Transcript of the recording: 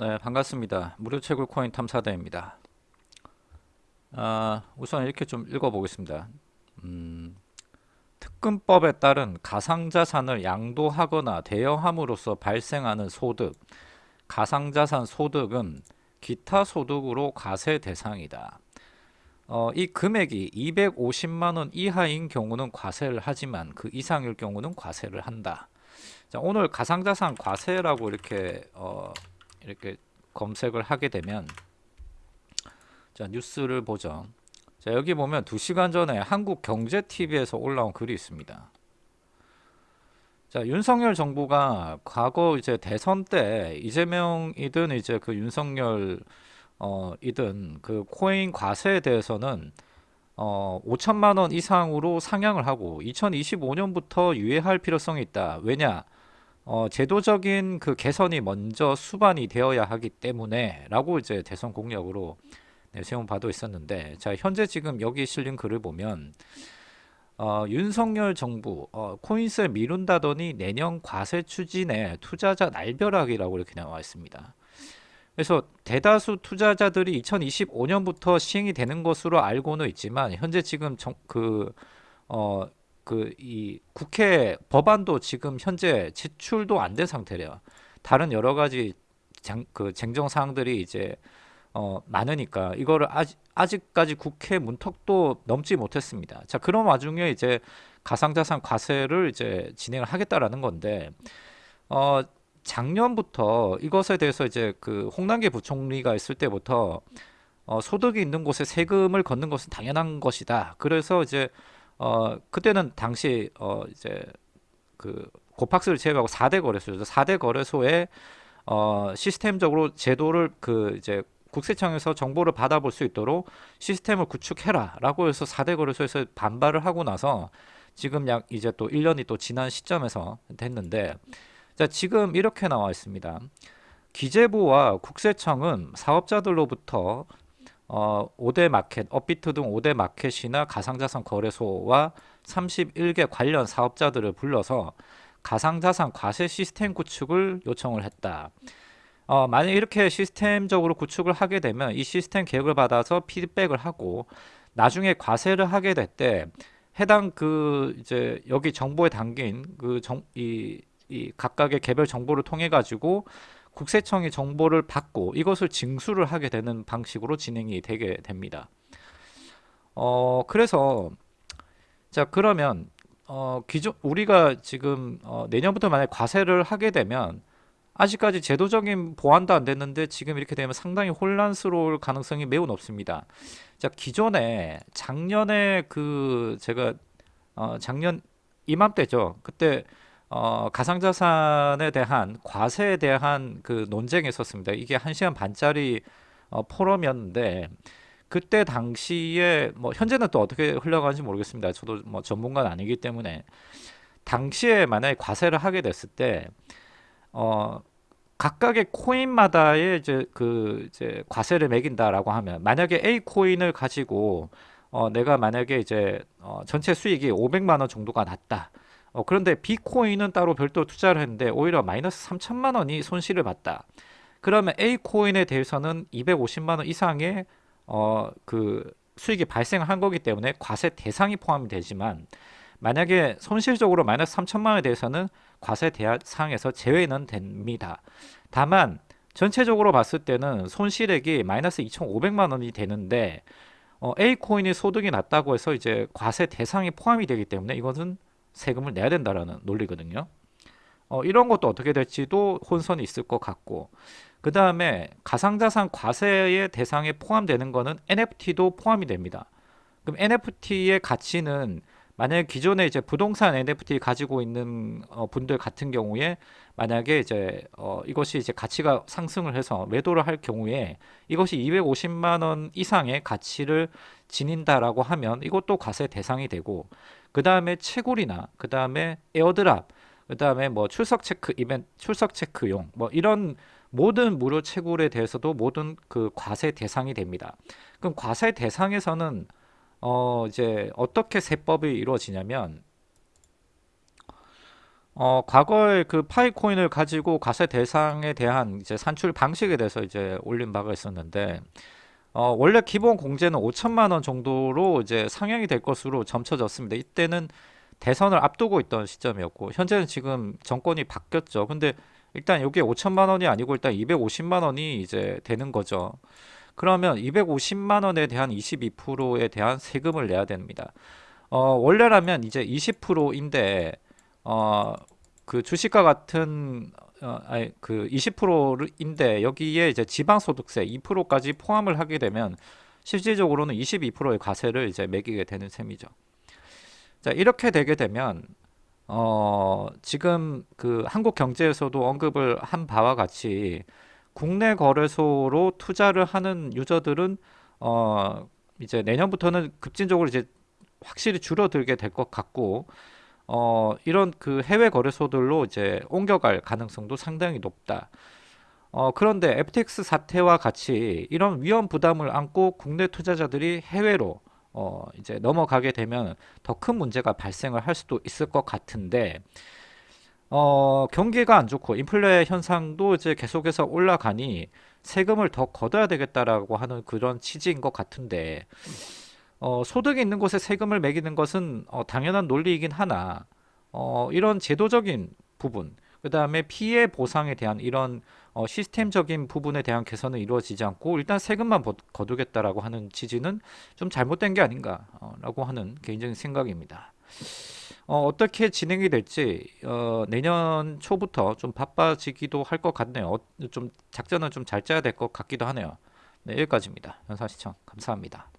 네, 반갑습니다. 무료 채굴 코인 탐사대입니다. 아, 우선 이렇게 좀 읽어보겠습니다. 음, 특근법에 따른 가상자산을 양도하거나 대여함으로써 발생하는 소득, 가상자산 소득은 기타 소득으로 과세 대상이다. 어, 이 금액이 250만원 이하인 경우는 과세를 하지만 그 이상일 경우는 과세를 한다. 자, 오늘 가상자산 과세라고 이렇게 어, 이렇게 검색을 하게 되면 자 뉴스를 보죠. 자 여기 보면 2시간 전에 한국경제TV에서 올라온 글이 있습니다. 자 윤석열 정부가 과거 이제 대선 때 이재명이든 이제 그 윤석열 어 이든 그 코인 과세에 대해서는 어 5천만 원 이상으로 상향을 하고 2025년부터 유예할 필요성이 있다. 왜냐 어, 제도적인 그 개선이 먼저 수반이 되어야 하기 때문에 라고 이제 대선 공약으로 네, 세운 바도 있었는데 자 현재 지금 여기 실린 글을 보면 어, 윤석열 정부 어, 코인세 미룬다더니 내년 과세 추진에 투자자 날벼락이라고 이렇게 나와 있습니다. 그래서 대다수 투자자들이 2025년부터 시행이 되는 것으로 알고는 있지만 현재 지금 정, 그 어, 그 이 국회 법안도 지금 현재 제출도 안 된 상태래요. 다른 여러 가지 장, 그 쟁정 사항들이 이제 어, 많으니까 이거를 아직, 아직까지 국회 문턱도 넘지 못했습니다. 자 그런 와중에 이제 가상자산 과세를 이제 진행을 하겠다라는 건데 어, 작년부터 이것에 대해서 이제 그 홍남기 부총리가 있을 때부터 어, 소득이 있는 곳에 세금을 걷는 것은 당연한 것이다. 그래서 이제 어 그때는 당시 어 이제 그 고팍스를 제외하고 4대 거래소죠. 4대 거래소에 어 시스템적으로 제도를 그 이제 국세청에서 정보를 받아볼 수 있도록 시스템을 구축해라 라고 해서 4대 거래소에서 반발을 하고 나서 지금 약 이제 또 1년이 또 지난 시점에서 됐는데 자 지금 이렇게 나와 있습니다. 기재부와 국세청은 사업자들로부터 어, 5대 마켓, 업비트 등 5대 마켓이나 가상자산 거래소와 31개 관련 사업자들을 불러서 가상자산 과세 시스템 구축을 요청을 했다. 어, 만약 이렇게 시스템적으로 구축을 하게 되면 이 시스템 계획을 받아서 피드백을 하고 나중에 과세를 하게 될 때 해당 그 이제 여기 정보에 담긴 그 정 이 이 각각의 개별 정보를 통해 가지고 국세청이 정보를 받고 이것을 징수를 하게 되는 방식으로 진행이 되게 됩니다. 어, 그래서 자 그러면 어, 기존 우리가 지금 어, 내년부터 만약 과세를 하게 되면 아직까지 제도적인 보완도 안 됐는데 지금 이렇게 되면 상당히 혼란스러울 가능성이 매우 높습니다. 자 기존에 작년에 그 제가 어, 작년 이맘때죠. 그때 어, 가상자산에 대한 과세에 대한 그 논쟁이 있었습니다. 이게 한 시간 반짜리 어, 포럼이었는데 그때 당시에 뭐 현재는 또 어떻게 흘러가는지 모르겠습니다. 저도 뭐 전문가는 아니기 때문에 당시에 만약에 과세를 하게 됐을 때 어, 각각의 코인마다의 이제 그 이제 과세를 매긴다라고 하면 만약에 A 코인을 가지고 어, 내가 만약에 이제 어, 전체 수익이 500만 원 정도가 났다. 어, 그런데 비코인은 따로 별도 투자를 했는데 오히려 마이너스 3천만 원이 손실을 봤다. 그러면 A 코인에 대해서는 250만 원 이상의 어, 그 수익이 발생한 거기 때문에 과세 대상이 포함이 되지만 만약에 손실적으로 마이너스 3천만 원에 대해서는 과세 대상에서 제외는 됩니다. 다만 전체적으로 봤을 때는 손실액이 마이너스 2,500만 원이 되는데 어, A 코인이 소득이 낮다고 해서 이제 과세 대상이 포함이 되기 때문에 이것은 세금을 내야 된다라는 논리거든요. 어, 이런 것도 어떻게 될지도 혼선이 있을 것 같고 그 다음에 가상자산 과세의 대상에 포함되는 거는 NFT도 포함이 됩니다. 그럼 NFT의 가치는 만약에 기존에 이제 부동산 NFT 가지고 있는 어, 분들 같은 경우에 만약에 이제 어, 이것이 이제 가치가 상승을 해서 매도를 할 경우에 이것이 250만 원 이상의 가치를 지닌다라고 하면 이것도 과세 대상이 되고 그 다음에 채굴이나 그 다음에 airdrop 그 다음에 뭐 출석 체크 이벤트 출석 체크용 뭐 이런 모든 무료 채굴에 대해서도 모든 그 과세 대상이 됩니다. 그럼 과세 대상에서는 어 이제 어떻게 세법이 이루어지냐면 어, 과거에 그 Pi Coin을 가지고 과세 대상에 대한 이제 산출 방식에 대해서 이제 올린 바가 있었는데, 어, 원래 기본 공제는 5천만 원 정도로 이제 상향이 될 것으로 점쳐졌습니다. 이때는 대선을 앞두고 있던 시점이었고, 현재는 지금 정권이 바뀌었죠. 근데 일단 여기에 5천만 원이 아니고 일단 250만 원이 이제 되는 거죠. 그러면 250만 원에 대한 22%에 대한 세금을 내야 됩니다. 어, 원래라면 이제 20%인데 어, 그 주식과 같은 어, 아니 그 20%인데 여기에 이제 지방소득세 2%까지 포함을 하게 되면 실질적으로는 22%의 과세를 이제 매기게 되는 셈이죠. 자, 이렇게 되게 되면 어, 지금 그 한국 경제에서도 언급을 한 바와 같이 국내 거래소로 투자를 하는 유저들은 어, 이제 내년부터는 급진적으로 이제 확실히 줄어들게 될 것 같고 어, 이런 그 해외 거래소들로 이제 옮겨갈 가능성도 상당히 높다. 어, 그런데 FTX 사태와 같이 이런 위험 부담을 안고 국내 투자자들이 해외로 어, 이제 넘어가게 되면 더 큰 문제가 발생을 할 수도 있을 것 같은데 어, 경기가 안 좋고 인플레 현상도 이제 계속해서 올라가니 세금을 더 걷어야 되겠다라고 하는 그런 취지인 것 같은데 어, 소득이 있는 곳에 세금을 매기는 것은 어, 당연한 논리이긴 하나 어, 이런 제도적인 부분 그 다음에 피해 보상에 대한 이런 어, 시스템적인 부분에 대한 개선은 이루어지지 않고 일단 세금만 버- 거두겠다라고 하는 취지는 좀 잘못된 게 아닌가라고 하는 개인적인 생각입니다. 어, 어떻게 진행이 될지 어, 내년 초부터 좀 바빠지기도 할 것 같네요. 어, 좀 작전은 좀잘 짜야 될 것 같기도 하네요. 네, 여기까지입니다. 영상 시청 감사합니다.